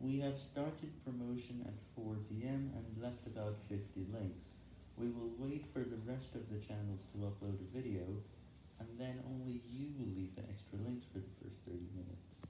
We have started promotion at 4pm and left about 50 links. We will wait for the rest of the channels to upload a video, and then only you